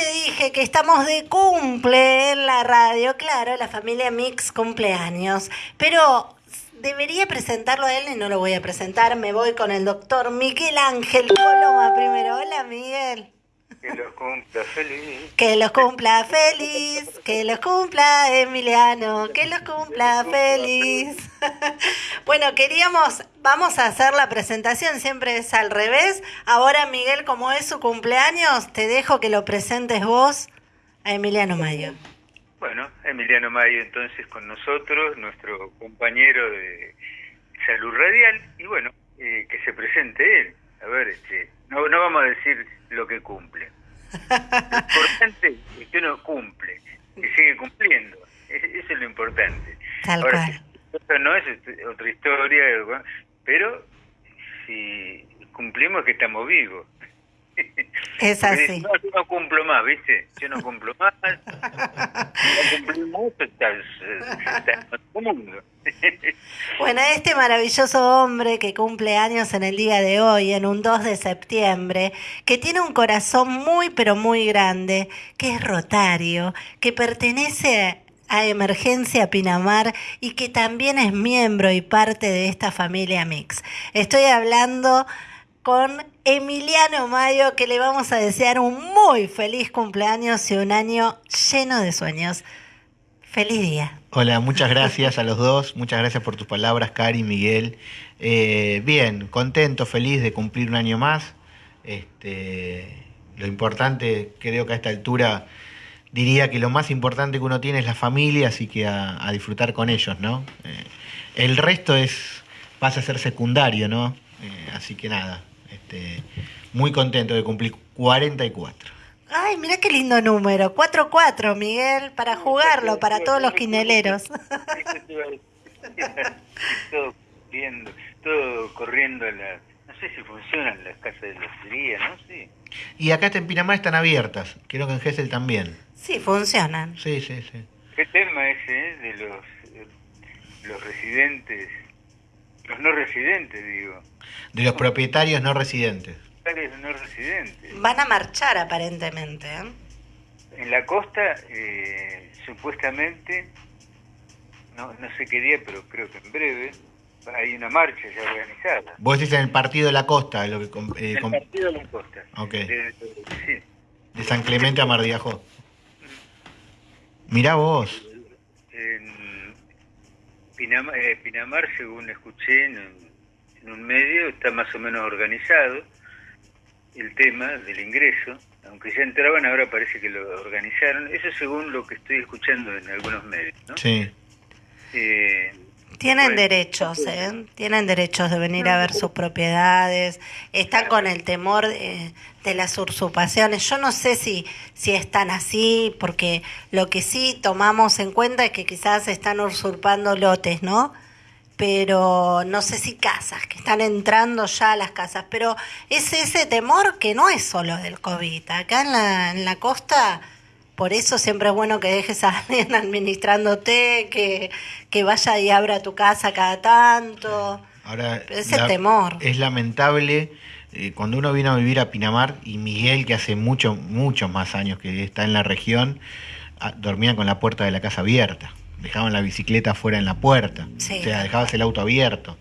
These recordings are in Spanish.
te dije que estamos de cumple en la radio, claro, la familia Mix cumpleaños, pero debería presentarlo a él y no lo voy a presentar, me voy con el doctor Miguel Ángel Coloma primero. Hola Miguel. Que los cumpla feliz. Que los cumpla feliz, que los cumpla Emiliano, que los cumpla feliz. bueno, queríamos, vamos a hacer la presentación, siempre es al revés. Ahora Miguel, como es su cumpleaños, te dejo que lo presentes vos a Emiliano Mayo. Bueno, Emiliano Mayo entonces con nosotros, nuestro compañero de salud radial, y bueno, eh, que se presente él. A ver, este, no, no vamos a decir lo que cumple. Lo importante es que uno cumple, que sigue cumpliendo. Eso es lo importante. Tal Ahora, cual. si esto no es este, otra historia, pero si cumplimos es que estamos vivos. Es así. No, yo no cumplo más, ¿viste? Yo no cumplo más. No cumplimos, está, está en otro mundo. Bueno, este maravilloso hombre que cumple años en el día de hoy, en un 2 de septiembre, que tiene un corazón muy pero muy grande, que es rotario, que pertenece a Emergencia Pinamar y que también es miembro y parte de esta familia Mix. Estoy hablando con Emiliano Mayo, que le vamos a desear un muy feliz cumpleaños y un año lleno de sueños. Feliz día. Hola, muchas gracias a los dos, muchas gracias por tus palabras, Cari, Miguel. Eh, bien, contento, feliz de cumplir un año más. Este, lo importante, creo que a esta altura diría que lo más importante que uno tiene es la familia, así que a, disfrutar con ellos, ¿no? Eh, el resto es pasa a ser secundario, ¿no? Eh, así que nada, este, muy contento de cumplir 44. Ay, mira qué lindo número. 4-4, Miguel, para jugarlo, para todos los quineleros. todo corriendo, todo corriendo a la... No sé si funcionan las casas de lotería, ¿no? Sí. Y acá en Pinamar están abiertas, creo que en Gessel también. Sí, funcionan. Sí, sí, sí. ¿Qué tema ese eh, de los, eh, los residentes, los no residentes, digo, De los propietarios no residentes. No residentes? Van a marchar aparentemente. ¿eh? En la costa, eh, supuestamente, no, no sé qué día, pero creo que en breve, hay una marcha ya organizada. Vos decís en el partido de la costa, lo que eh, El partido de la costa. Ok. De- de- sí. de San Clemente a Mardiajó. Mirá vos. En Pinamar, eh, Pinamar, según escuché en un medio, está más o menos organizado el tema del ingreso, aunque ya entraban, ahora parece que lo organizaron. Eso según lo que estoy escuchando en algunos medios. ¿no? Sí. Eh, Tienen bueno, derechos, ¿eh? Tienen derechos de venir a ver sus propiedades. Están con el temor de, de las usurpaciones. Yo no sé si, si están así, porque lo que sí tomamos en cuenta es que quizás están usurpando lotes, ¿no? Pero no sé si casas, que están entrando ya a las casas. Pero es ese temor que no es solo del COVID. Acá en la, en la costa por eso siempre es bueno que dejes a alguien administrándote, que, que vaya y abra tu casa cada tanto. Ahora, Ese temor. es lamentable eh, cuando uno vino a vivir a Pinamar y Miguel, que hace mucho, muchos más años que está en la región, ah, dormía con la puerta de la casa abierta. Dejaban la bicicleta fuera en la puerta. Sí. O sea, dejabas el auto abierto.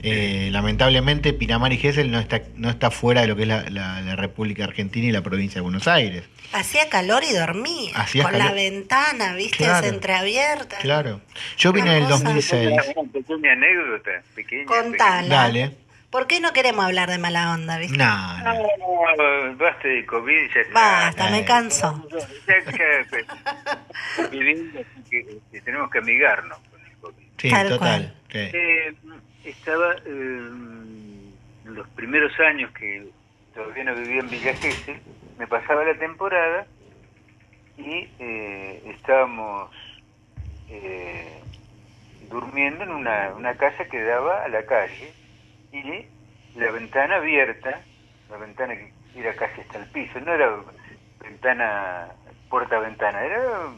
Eh, lamentablemente Pinamar y Gesell no está, no está fuera de lo que es la, la- la República Argentina y la provincia de Buenos Aires. Hacía calor y dormía. Hacía con la ventana, viste, Claro. entreabierta. Claro. Yo vine en el Una cosa. 2006. una pequeña anécdota, pequeña. Contala. Dale. ¿Por qué no queremos hablar de mala onda, viste? No, no. No, no, basta de COVID, ya está. Basta, me Eh. canso. Ya, ya, viviendo, así que, tenemos que amigarnos con el COVID. Sí, Tal total. cual. sí. Eh, estaba eh, en los primeros años que todavía no vivía en Villa Gesell, me pasaba la temporada y eh, estábamos eh, durmiendo en una, una casa que daba a la calle y la ventana abierta, la ventana que era casi hasta el piso, no era ventana, puerta-ventana, era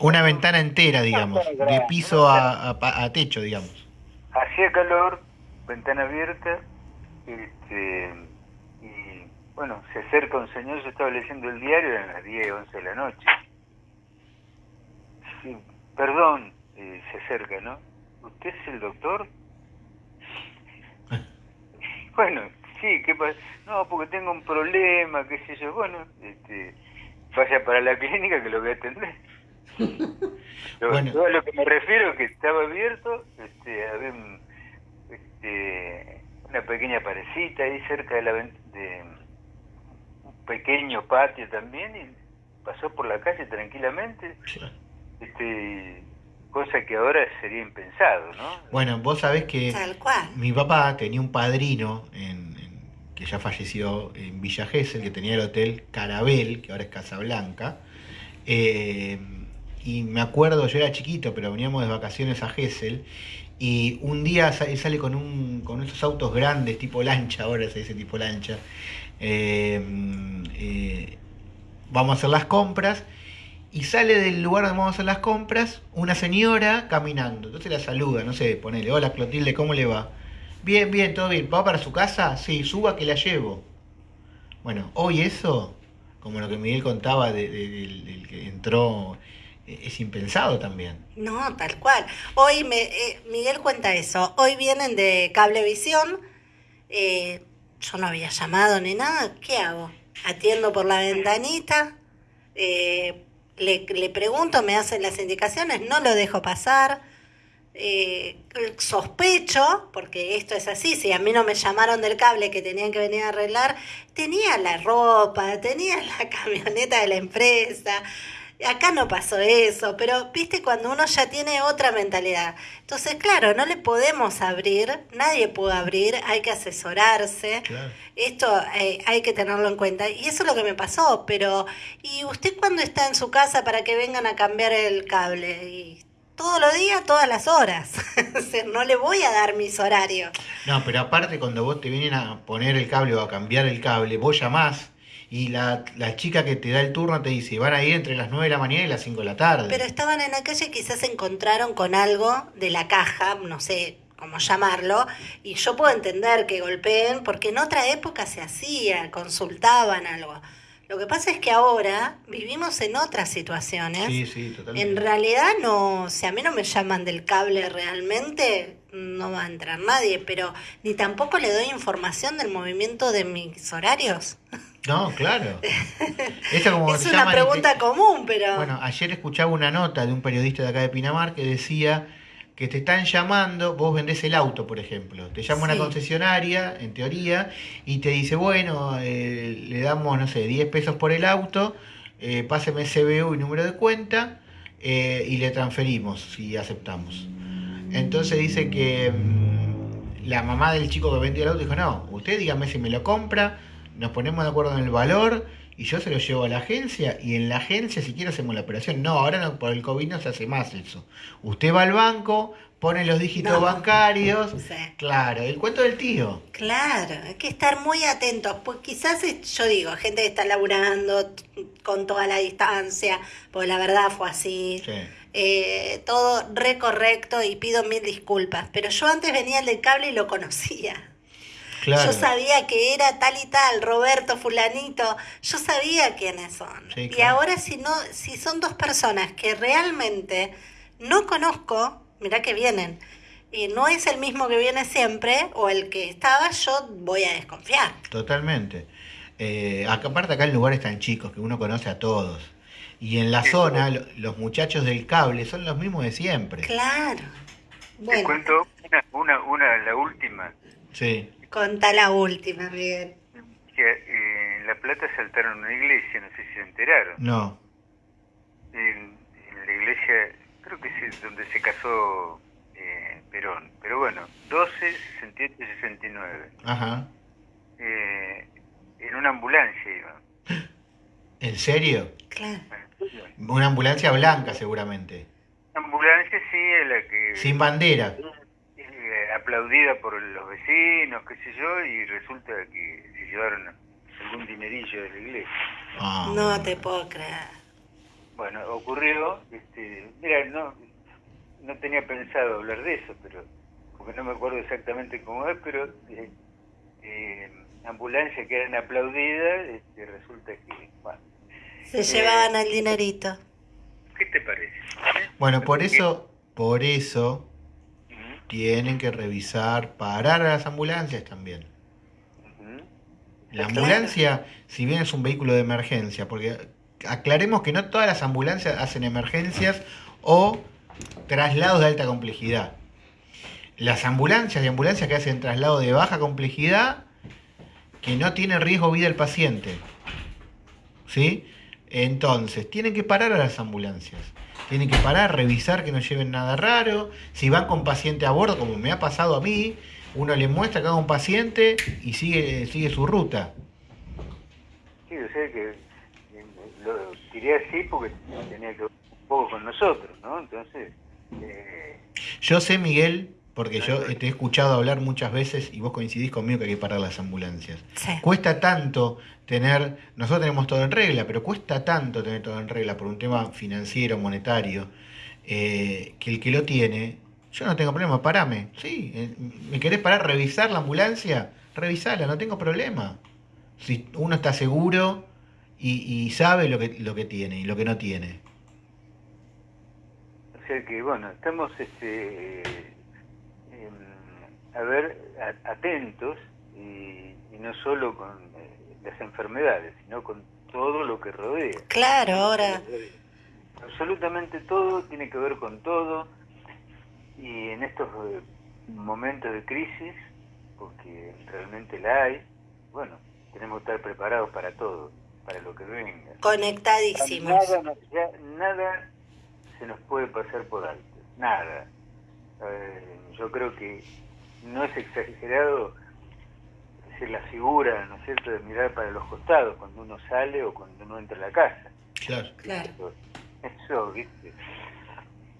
Una ventana entera, digamos, de piso a, a- a techo, digamos. hacía calor, ventana abierta, este, y bueno, se acerca un señor, yo estaba leyendo el diario, eran las 10, 11 de la noche. Sí, perdón, eh, se acerca, ¿no? ¿Usted es el doctor? Bueno, sí, ¿qué pasa? No, porque tengo un problema, qué sé yo. Bueno, este, vaya para la clínica que lo voy a atender. Lo, Bueno. yo a lo que me refiero es que estaba abierto, este, había un, este, una pequeña parecita ahí cerca de la de un pequeño patio también y pasó por la calle tranquilamente, este, cosa que ahora sería impensado, ¿no? Bueno, vos sabés que Tal cual. mi papá tenía un padrino en, en- que ya falleció en Villa Gesell, que tenía el hotel Carabel, que ahora es Casablanca. Eh, y me acuerdo, yo era chiquito, pero veníamos de vacaciones a Gesell. Y un día él sale con, un, con esos autos grandes, tipo lancha, ahora se dice tipo lancha. Eh, eh, vamos a hacer las compras. Y sale del lugar donde vamos a hacer las compras una señora caminando. Entonces la saluda, no sé, ponele, hola Clotilde, ¿cómo le va? Bien, bien, todo bien. ¿Va para su casa? Sí, suba que la llevo. Bueno, hoy eso, como lo que Miguel contaba de- de- del, del que entró, eh, es impensado también. No, tal cual. Hoy me, eh, Miguel cuenta eso. Hoy vienen de Cablevisión. Eh, yo no había llamado ni nada. ¿Qué hago? Atiendo por la ventanita. eh, le, le pregunto, me hacen las indicaciones, no lo dejo pasar. Eh, sospecho, porque esto es así, si a mí no me llamaron del cable que tenían que venir a arreglar, tenía la ropa, tenía la camioneta de la empresa. Acá no pasó eso, pero viste cuando uno ya tiene otra mentalidad. Entonces, claro, no le podemos abrir, nadie puede abrir, hay que asesorarse. Claro. Esto eh, hay que tenerlo en cuenta. Y eso es lo que me pasó, pero ¿y usted cuándo está en su casa para que vengan a cambiar el cable? Y todos los días, todas las horas. O sea, no le voy a dar mis horarios. No, pero aparte cuando vos te vienen a poner el cable o a cambiar el cable, vos llamás y la, la chica que te da el turno te dice, van a ir entre las 9 de la mañana y las 5 de la tarde. Pero estaban en la calle y quizás se encontraron con algo de la caja, no sé cómo llamarlo, y yo puedo entender que golpeen, porque en otra época se hacía, consultaban algo. Lo que pasa es que ahora vivimos en otras situaciones. Sí, sí, totalmente. En realidad no, si a mí no me llaman del cable realmente, no va a entrar nadie, pero ni tampoco le doy información del movimiento de mis horarios. No, claro. Eso como es una te- pregunta común, pero... Bueno, ayer escuchaba una nota de un periodista de acá de Pinamar que decía que te están llamando, vos vendés el auto, por ejemplo, te llama Sí. una concesionaria, en teoría, y te dice, bueno, eh, le damos, no sé, 10 pesos por el auto, eh, páseme CBU y número de cuenta, eh, y le transferimos si aceptamos. Entonces dice que mm, la mamá del chico que vendió el auto dijo, no, usted dígame si me lo compra, nos ponemos de acuerdo en el valor y yo se lo llevo a la agencia y en la agencia si quiere hacemos la operación. No, ahora no, por el COVID no se hace más eso. Usted va al banco, pone los dígitos No. bancarios. Sí. Claro, el cuento del tío. Claro, hay que estar muy atentos, pues quizás yo digo, gente que está laburando con toda la distancia, pues la verdad fue así, Sí. eh, todo re correcto y pido mil disculpas, pero yo antes venía el del cable y lo conocía. Claro. Yo sabía que era tal y tal, Roberto, fulanito, yo sabía quiénes son. Sí, Y ahora si no, si son dos personas que realmente no conozco, mirá que vienen, y no es el mismo que viene siempre, o el que estaba, yo voy a desconfiar. Totalmente. Eh, acá, aparte acá en lugares tan chicos que uno conoce a todos. Y en la zona lo- los muchachos del cable son los mismos de siempre. Claro. Te Bueno, cuento una, una, una, la última. Sí. Contá la última, Miguel. Que eh, en La Plata saltaron una iglesia, no sé si se enteraron. No. En, en la iglesia, creo que es donde se casó eh, Perón. Pero bueno, 12, 68 y 69. Ajá. Eh, en una ambulancia iba. ¿En serio? Claro. Una ambulancia blanca seguramente. Ambulancia sí, es la que... Sin bandera. Aplaudida por los vecinos, qué sé yo, y resulta que se llevaron algún dinerillo de la iglesia. Ah. No te puedo creer. Bueno, ocurrió, este, mira, no, no tenía pensado hablar de eso, pero porque no me acuerdo exactamente cómo es, pero eh, eh, ambulancias que eran aplaudidas, este, resulta que, bueno, Se llevaban el dinerito. ¿qué te parece? Bueno, por eso, por eso tienen que revisar, parar a las ambulancias también. La ambulancia, si bien es un vehículo de emergencia, porque aclaremos que no todas las ambulancias hacen emergencias o traslados de alta complejidad. Las ambulancias y ambulancias que hacen traslado de baja complejidad, que no tienen riesgo vida del paciente. ¿Sí? Entonces, tienen que parar a las ambulancias. Tienen que parar, revisar que no lleven nada raro. Si van con paciente a bordo, como me ha pasado a mí, uno le muestra que haga un paciente y sigue, sigue su ruta. Sí, o sea que eh, lo tiré así porque tenía que ver un poco con nosotros, ¿no? Entonces, eh, Yo sé, Miguel, porque yo te he escuchado hablar muchas veces y vos coincidís conmigo que hay que parar las ambulancias. Sí. Cuesta tanto tener, nosotros tenemos todo en regla, pero cuesta tanto tener todo en regla por un tema financiero, monetario, eh, que el que lo tiene, yo no tengo problema, parame. Sí, eh, ¿me querés parar, revisar la ambulancia? Revisala, no tengo problema. Si uno está seguro y, y sabe lo que, lo que tiene y lo que no tiene. o sea que, bueno, estamos, este, em, a ver, a- atentos y, y no solo con eh, las enfermedades, sino con todo lo que rodea. Claro, ahora. Absolutamente todo tiene que ver con todo y en estos eh, momentos de crisis, porque realmente la hay, bueno, tenemos que estar preparados para todo, para lo que venga. Conectadísimos. Nada, ya nada se nos puede pasar por alto, nada. Eh, yo creo que no es exagerado decir la figura, ¿no es cierto?, de mirar para los costados cuando uno sale o cuando uno entra a la casa. Claro. Claro, Eso, eso, ¿viste?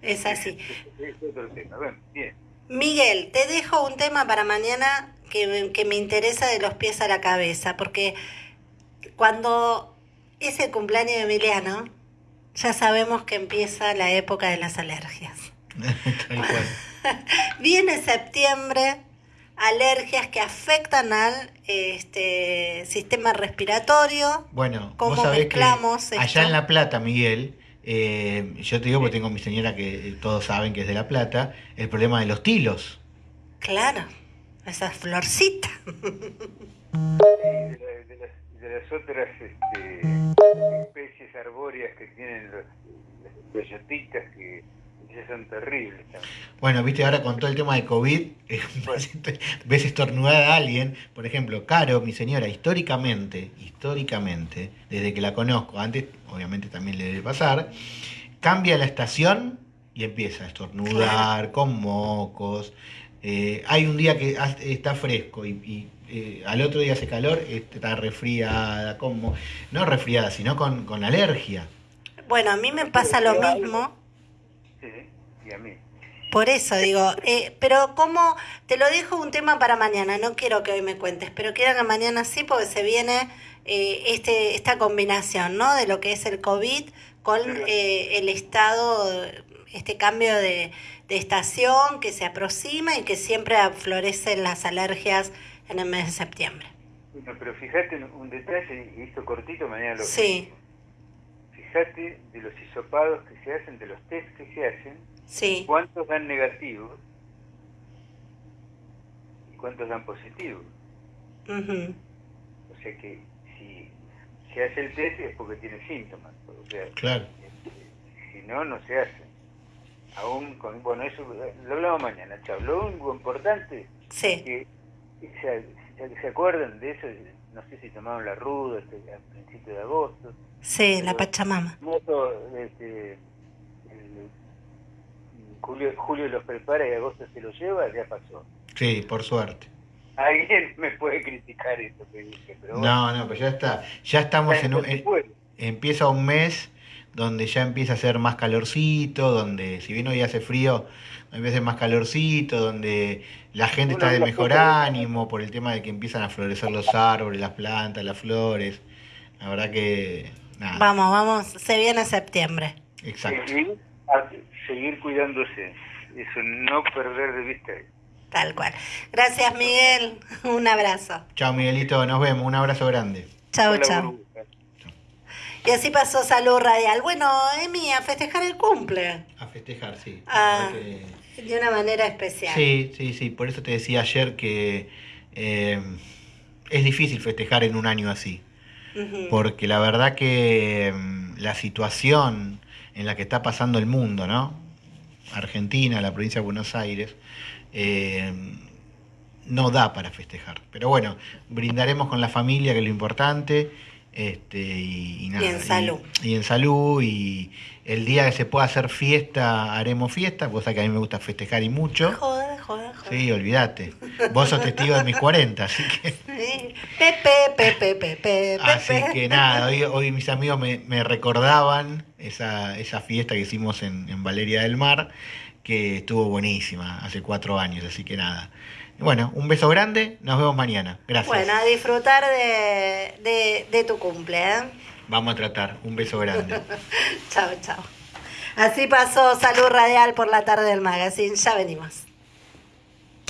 es así. Es otro tema. Bueno, bien. Miguel, te dejo un tema para mañana que, me- que me interesa de los pies a la cabeza, porque cuando es el cumpleaños de Emiliano, ya sabemos que empieza la época de las alergias. Tal cual. Viene septiembre, alergias que afectan al este, sistema respiratorio. Bueno, ¿Cómo vos sabés que mezclamos esto? allá en La Plata, Miguel, eh, yo te digo porque tengo mi señora que todos saben que es de La Plata, el problema de los tilos. Claro, esas florcitas. Y de, la- de las, de las otras este, especies arbóreas que tienen los, las bellotitas que esas son terribles también. Bueno, viste, ahora con todo el tema de COVID, eh, ves estornudar a alguien, por ejemplo, Caro, mi señora, históricamente, históricamente, desde que la conozco, antes obviamente también le debe pasar, cambia la estación y empieza a estornudar con mocos. Eh, hay un día que está fresco y, y, eh, al otro día hace calor, está resfriada, como, no resfriada, sino con, con alergia. Bueno, a mí me pasa lo mismo. Sí, y a mí. Por eso digo, eh, pero como te lo dejo un tema para mañana, no quiero que hoy me cuentes, pero quiero que mañana sí, porque se viene eh, este esta combinación, ¿no? De lo que es el COVID con eh, el estado, este cambio de, de estación que se aproxima y que siempre florecen las alergias en el mes de septiembre. Bueno, pero fíjate en un detalle, y esto cortito, mañana lo Sí, Fíjate de los hisopados que se hacen, de los test que se hacen, sí, cuántos dan negativos y cuántos dan positivos. ujú, O sea que si se hace el test es porque tiene síntomas. O sea, Claro. este, si no, no se hace. Aún con, bueno, eso lo hablamos mañana, chao. Lo único importante sí, que se, se, se acuerdan de eso, no sé si tomaron la ruda este, a principios de agosto. sí, la Pachamama. Este, el- Julio, Julio los prepara y agosto se los lleva, ya pasó. Sí, por suerte. Alguien me puede criticar eso que dije, pero bueno, No, no, pues ya está. Ya estamos en un, en- empieza un mes donde ya empieza a hacer más calorcito, donde si bien hoy hace frío, a hacer más calorcito, donde la gente está de mejor ánimo por el tema de que empiezan a florecer los árboles, las plantas, las flores. La verdad que nada, Vamos, vamos, se viene septiembre. exacto. Seguir, seguir cuidándose, eso, no perder de vista. Tal cual. Gracias, Miguel. Un abrazo. Chao, Miguelito. Nos vemos. Un abrazo grande. Chao, chao. Y así pasó Salud Radial. Bueno, Emi, a festejar el cumple. A festejar, sí. Ah. La verdad que- De una manera especial. Sí, sí, sí. Por eso te decía ayer que eh, es difícil festejar en un año así. Porque la verdad que mm, la situación en la que está pasando el mundo, ¿no? Argentina, la provincia de Buenos Aires, eh, no da para festejar. Pero bueno, brindaremos con la familia, que es lo importante. Este, y, y nada, en salud. Y, en salud. Y el día que se pueda hacer fiesta, haremos fiesta, cosa que a mí me gusta festejar y mucho. Joda, joda, joda. Sí, olvídate. Vos sos testigo de mis 40, así que... Sí. Pepe, Pepe, Pepe, Así Pepe. que nada, hoy, hoy mis amigos me, me recordaban esa, esa fiesta que hicimos en, en Valeria del Mar, que estuvo buenísima hace cuatro años, así que nada. Bueno, un beso grande, nos vemos mañana. Gracias. Bueno, a disfrutar de, de, de tu cumple, ¿eh? Vamos a tratar, un beso grande. Chao, chao. Así pasó Salud Radial por la tarde del magazine. Ya venimos.